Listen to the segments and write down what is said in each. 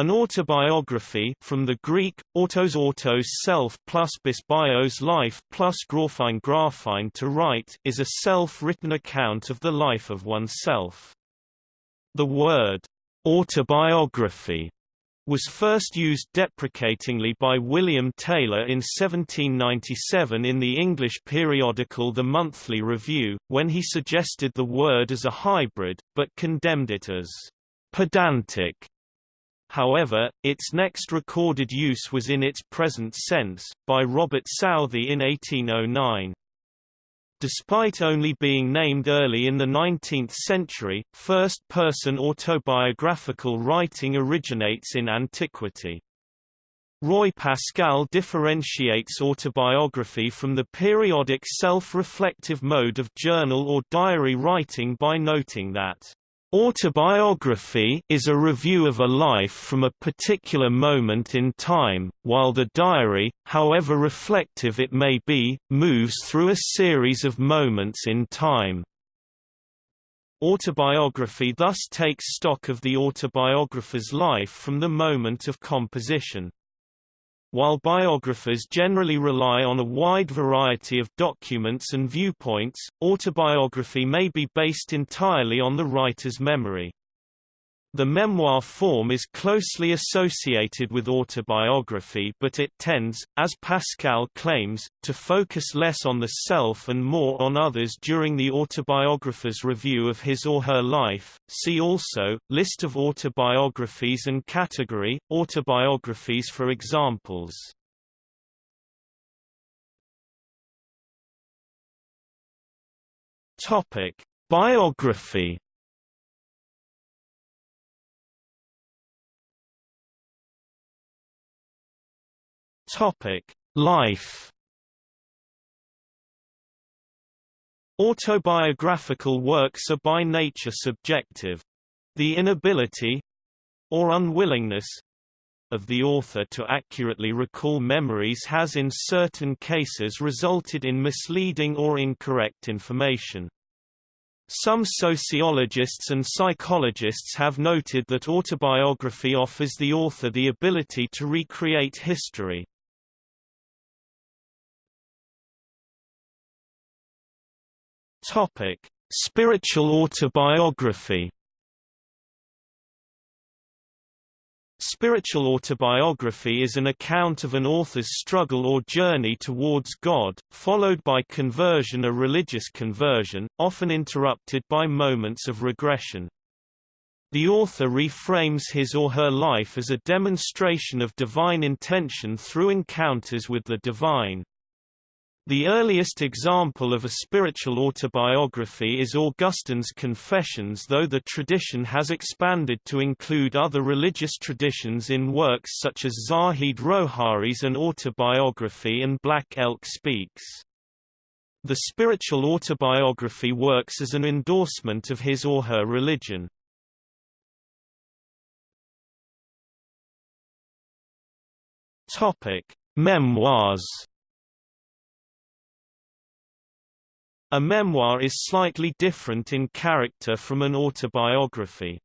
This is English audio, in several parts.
An autobiography from the Greek, autos autos self plus bis bios life plus graphein graphein to write is a self-written account of the life of oneself. The word autobiography was first used deprecatingly by William Taylor in 1797 in the English periodical The Monthly Review, when he suggested the word as a hybrid, but condemned it as pedantic However, its next recorded use was in its present sense, by Robert Southey in 1809. Despite only being named early in the 19th century, first-person autobiographical writing originates in antiquity. Roy Pascal differentiates autobiography from the periodic self-reflective mode of journal or diary writing by noting that Autobiography is a review of a life from a particular moment in time, while the diary, however reflective it may be, moves through a series of moments in time. Autobiography thus takes stock of the autobiographer's life from the moment of composition. While biographers generally rely on a wide variety of documents and viewpoints, autobiography may be based entirely on the writer's memory. The memoir form is closely associated with autobiography but it tends, as Pascal claims, to focus less on the self and more on others during the autobiographer's review of his or her life. See also, List of autobiographies and category, autobiographies for examples. Biography Topic: Life. Autobiographical works are by nature subjective. The inability or unwillingness of the author to accurately recall memories has in certain cases resulted in misleading or incorrect information. Some sociologists and psychologists have noted that autobiography offers the author the ability to recreate history. Topic: Spiritual autobiography. Spiritual autobiography is an account of an author's struggle or journey towards God, followed by conversion or religious conversion, often interrupted by moments of regression. The author reframes his or her life as a demonstration of divine intention through encounters with the divine. The earliest example of a spiritual autobiography is Augustine's Confessions though the tradition has expanded to include other religious traditions in works such as Zahid Rohari's An Autobiography and Black Elk Speaks. The spiritual autobiography works as an endorsement of his or her religion. Memoirs A memoir is slightly different in character from an autobiography.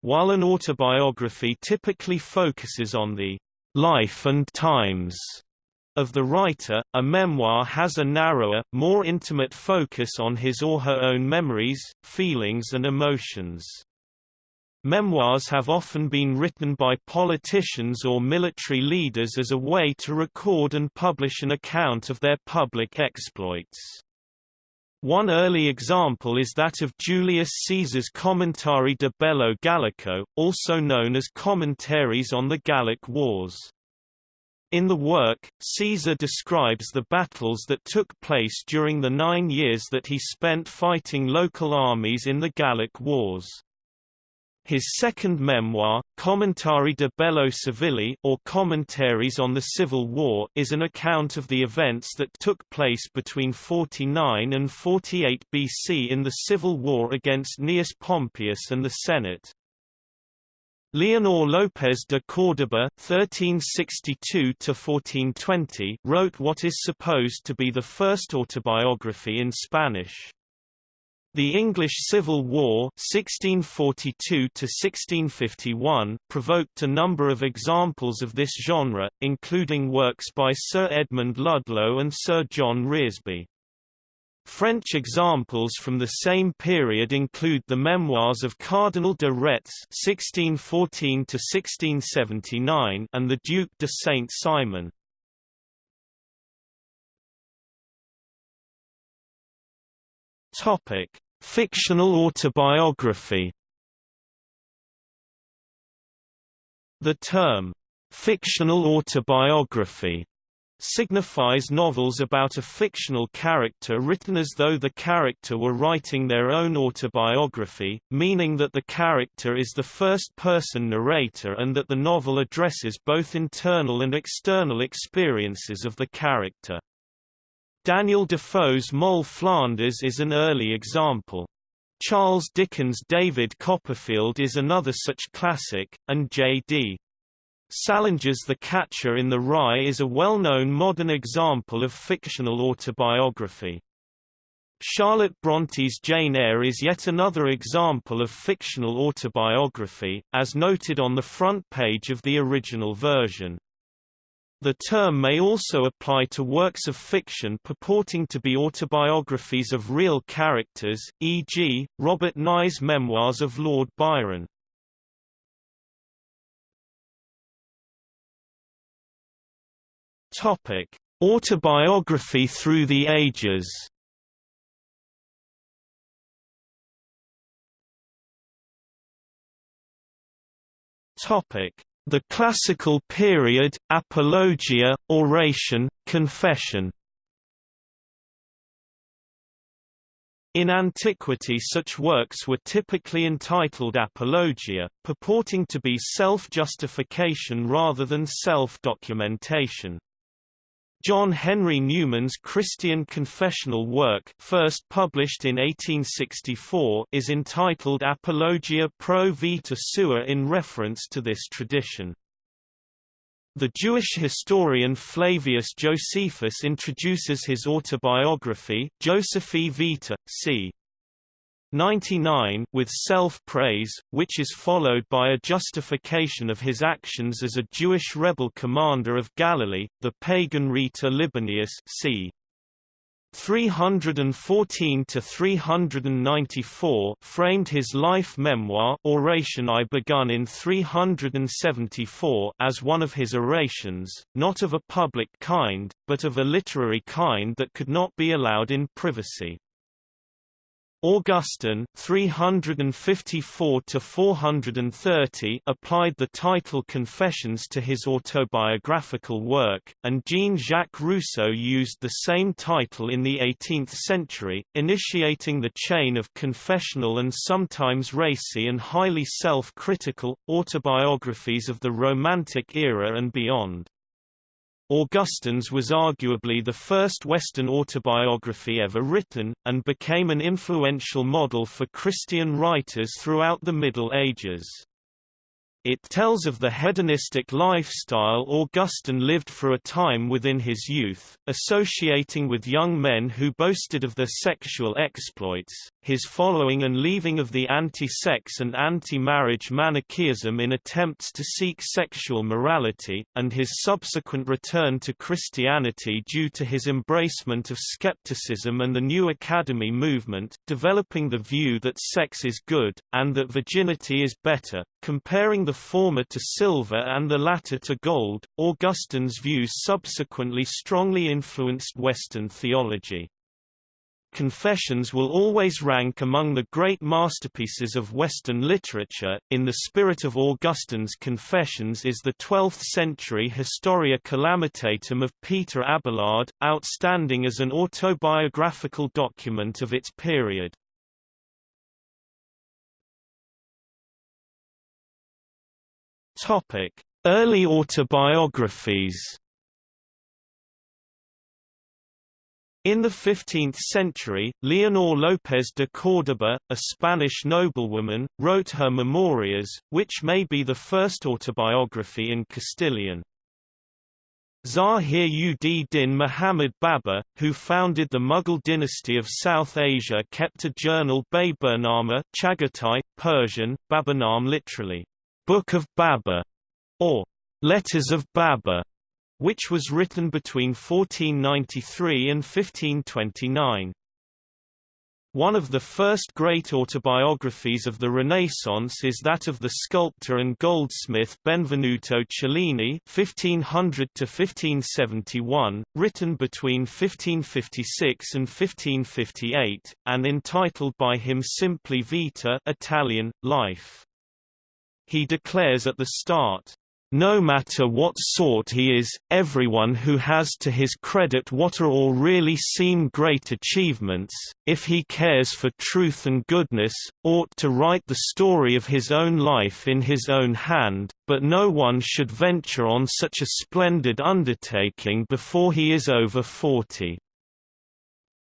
While an autobiography typically focuses on the life and times of the writer, a memoir has a narrower, more intimate focus on his or her own memories, feelings and emotions. Memoirs have often been written by politicians or military leaders as a way to record and publish an account of their public exploits. One early example is that of Julius Caesar's Commentarii de Bello Gallico, also known as Commentaries on the Gallic Wars. In the work, Caesar describes the battles that took place during the nine years that he spent fighting local armies in the Gallic Wars. His second memoir, Commentarii de Bello Civili or Commentaries on the Civil War, is an account of the events that took place between 49 and 48 BC in the civil war against Gnaeus Pompeius and the Senate. Leonor López de Córdoba (1362–1420) wrote what is supposed to be the first autobiography in Spanish. The English Civil War 1642 provoked a number of examples of this genre, including works by Sir Edmund Ludlow and Sir John Reresby. French examples from the same period include the memoirs of Cardinal de Retz (1614–1679) and the Duc de Saint-Simon. Topic: Fictional autobiography. The term fictional autobiography signifies novels about a fictional character written as though the character were writing their own autobiography, meaning that the character is the first-person narrator and that the novel addresses both internal and external experiences of the character. Daniel Defoe's Moll Flanders is an early example. Charles Dickens' David Copperfield is another such classic, and J.D. Salinger's The Catcher in the Rye is a well-known modern example of fictional autobiography. Charlotte Bronte's Jane Eyre is yet another example of fictional autobiography, as noted on the front page of the original version. The term may also apply to works of fiction purporting to be autobiographies of real characters, e.g., Robert Nye's Memoirs of Lord Byron. Topic: Autobiography through the ages. Topic: The classical period, apologia, oration, confession. In antiquity such works were typically entitled apologia, purporting to be self-justification rather than self-documentation. John Henry Newman's Christian confessional work first published in 1864 is entitled Apologia pro vita sua in reference to this tradition. The Jewish historian Flavius Josephus introduces his autobiography, Josephi Vita, c. 99 with self-praise, which is followed by a justification of his actions as a Jewish rebel commander of Galilee, the pagan rhetor Libanius c. 314 to 394 framed his life memoir Oration I begun in 374 as one of his orations, not of a public kind, but of a literary kind that could not be allowed in privacy. Augustine 354 to 430 applied the title Confessions to his autobiographical work, and Jean-Jacques Rousseau used the same title in the 18th century, initiating the chain of confessional and sometimes racy and highly self-critical autobiographies of the Romantic era and beyond. Augustine's was arguably the first Western autobiography ever written, and became an influential model for Christian writers throughout the Middle Ages. It tells of the hedonistic lifestyle Augustine lived for a time within his youth, associating with young men who boasted of their sexual exploits, his following and leaving of the anti-sex and anti-marriage Manichaeism in attempts to seek sexual morality, and his subsequent return to Christianity due to his embracement of skepticism and the New Academy movement, developing the view that sex is good, and that virginity is better, comparing the former to silver and the latter to gold. Augustine's views subsequently strongly influenced Western theology. Confessions will always rank among the great masterpieces of Western literature. In the spirit of Augustine's Confessions is the 12th century Historia Calamitatum of Peter Abelard, outstanding as an autobiographical document of its period. Topic: Early autobiographies. In the 15th century, Leonor López de Córdoba, a Spanish noblewoman, wrote her Memorias, which may be the first autobiography in Castilian. Zahir-ud-Din Muhammad Babur, who founded the Mughal dynasty of South Asia kept a journal Baburnama Chagatai, Persian, Baburnam literally, Book of Babur, or Letters of Babur, which was written between 1493 and 1529. One of the first great autobiographies of the Renaissance is that of the sculptor and goldsmith Benvenuto Cellini (1500–1571), written between 1556 and 1558, and entitled by him simply Vita (Italian: Life). He declares at the start, no matter what sort he is, everyone who has to his credit what are all really seem great achievements, if he cares for truth and goodness, ought to write the story of his own life in his own hand, but no one should venture on such a splendid undertaking before he is over forty.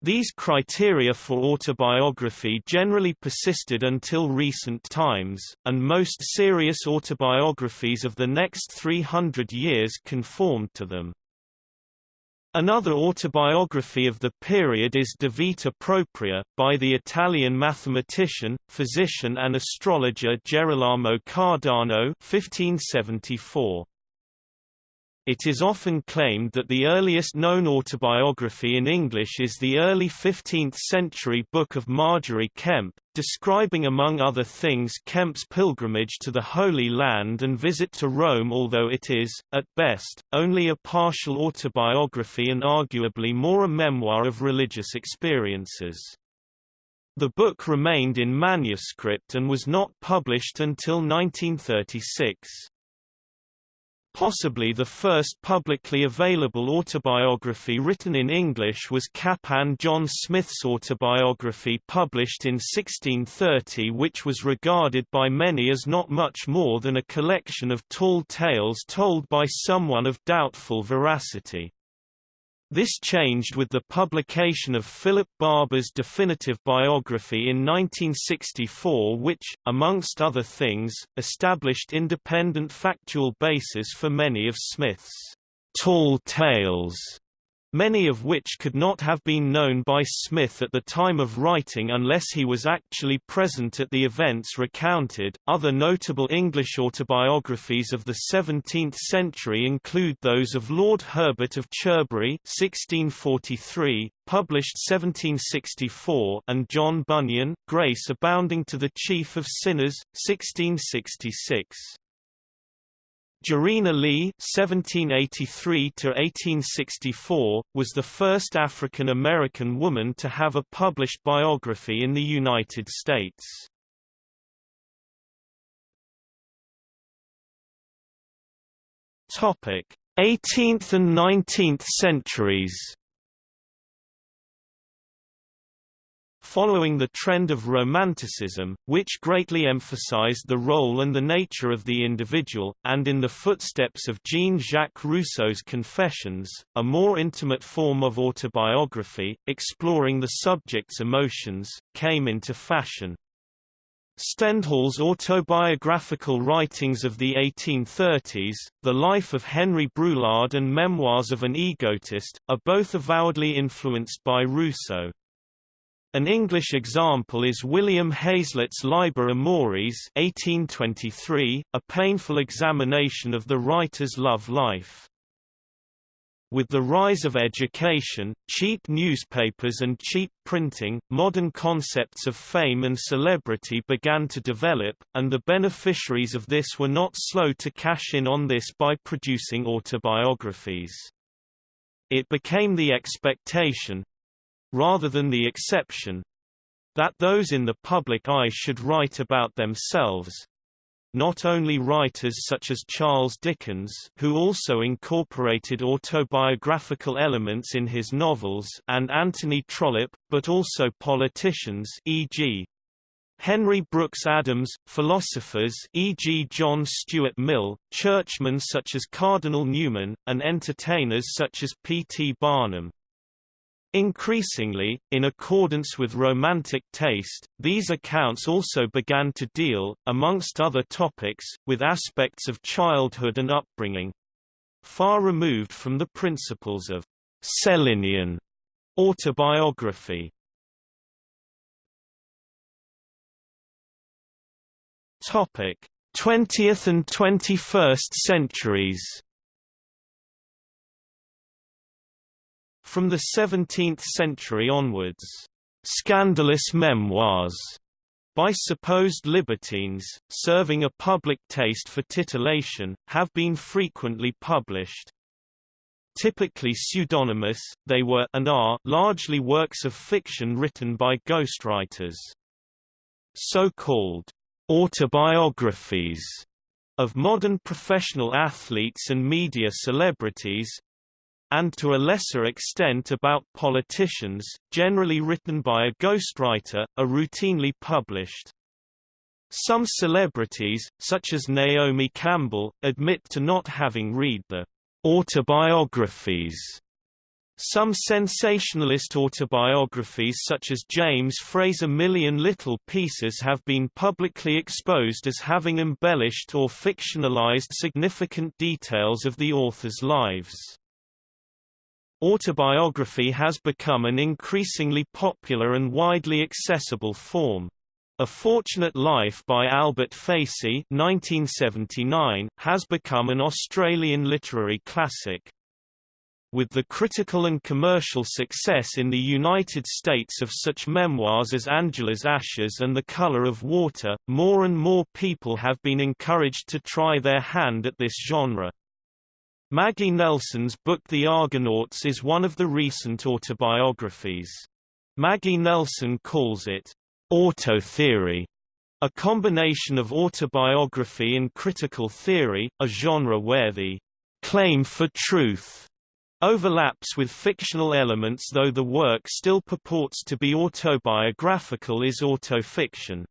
These criteria for autobiography generally persisted until recent times, and most serious autobiographies of the next 300 years conformed to them. Another autobiography of the period is De Vita Propria, by the Italian mathematician, physician and astrologer Gerolamo Cardano 1574. It is often claimed that the earliest known autobiography in English is the early 15th-century book of Margery Kempe, describing among other things Kempe's pilgrimage to the Holy Land and visit to Rome although it is, at best, only a partial autobiography and arguably more a memoir of religious experiences. The book remained in manuscript and was not published until 1936. Possibly the first publicly available autobiography written in English was Captain John Smith's autobiography published in 1630 which was regarded by many as not much more than a collection of tall tales told by someone of doubtful veracity. This changed with the publication of Philip Barbour's definitive biography in 1964 which, amongst other things, established independent factual basis for many of Smith's tall tales many of which could not have been known by Smith at the time of writing unless he was actually present at the events recounted. Other notable English autobiographies of the 17th century include those of Lord Herbert of Cherbury (1643), published 1764, and John Bunyan, Grace Abounding to the Chief of Sinners, 1666. Jarena Lee (1783–1864) was the first African American woman to have a published biography in the United States. Topic: 18th and 19th centuries. Following the trend of Romanticism, which greatly emphasized the role and the nature of the individual, and in the footsteps of Jean-Jacques Rousseau's Confessions, a more intimate form of autobiography, exploring the subject's emotions, came into fashion. Stendhal's autobiographical writings of the 1830s, The Life of Henry Brulard and Memoirs of an Egotist, are both avowedly influenced by Rousseau. An English example is William Hazlitt's Liber Amoris 1823, a painful examination of the writer's love life. With the rise of education, cheap newspapers and cheap printing, modern concepts of fame and celebrity began to develop, and the beneficiaries of this were not slow to cash in on this by producing autobiographies. It became the expectation, rather than the exception that those in the public eye should write about themselves. Not only writers such as Charles Dickens who also incorporated autobiographical elements in his novels and Anthony Trollope, but also politicians e.g. Henry Brooks Adams, philosophers e.g. John Stuart Mill, churchmen such as Cardinal Newman, and entertainers such as P. T. Barnum. Increasingly, in accordance with Romantic taste, these accounts also began to deal, amongst other topics, with aspects of childhood and upbringing. far removed from the principles of Cellinian autobiography. Topic: 20th and 21st centuries. From the 17th century onwards, scandalous memoirs by supposed libertines, serving a public taste for titillation, have been frequently published. Typically pseudonymous, they were and are largely works of fiction written by ghostwriters. So-called autobiographies of modern professional athletes and media celebrities and to a lesser extent about politicians, generally written by a ghostwriter, are routinely published. Some celebrities, such as Naomi Campbell, admit to not having read the autobiographies. Some sensationalist autobiographies such as James Frey's A Million Little Pieces have been publicly exposed as having embellished or fictionalized significant details of the author's lives. Autobiography has become an increasingly popular and widely accessible form. A Fortunate Life by Albert Facey 1979, has become an Australian literary classic. With the critical and commercial success in the United States of such memoirs as Angela's Ashes and The Color of Water, more and more people have been encouraged to try their hand at this genre. Maggie Nelson's book The Argonauts is one of the recent autobiographies. Maggie Nelson calls it auto-theory, a combination of autobiography and critical theory, a genre where the claim for truth overlaps with fictional elements though the work still purports to be autobiographical is autofiction.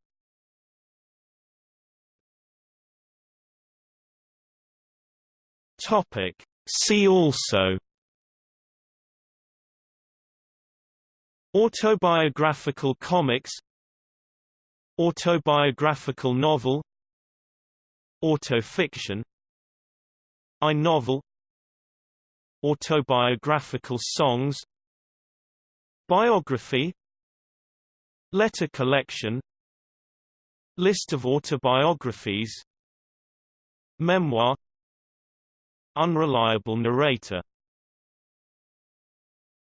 Topic. See also. Autobiographical comics. Autobiographical novel. Autofiction. I novel. Autobiographical songs. Biography. Letter collection. List of autobiographies. Memoir Unreliable narrator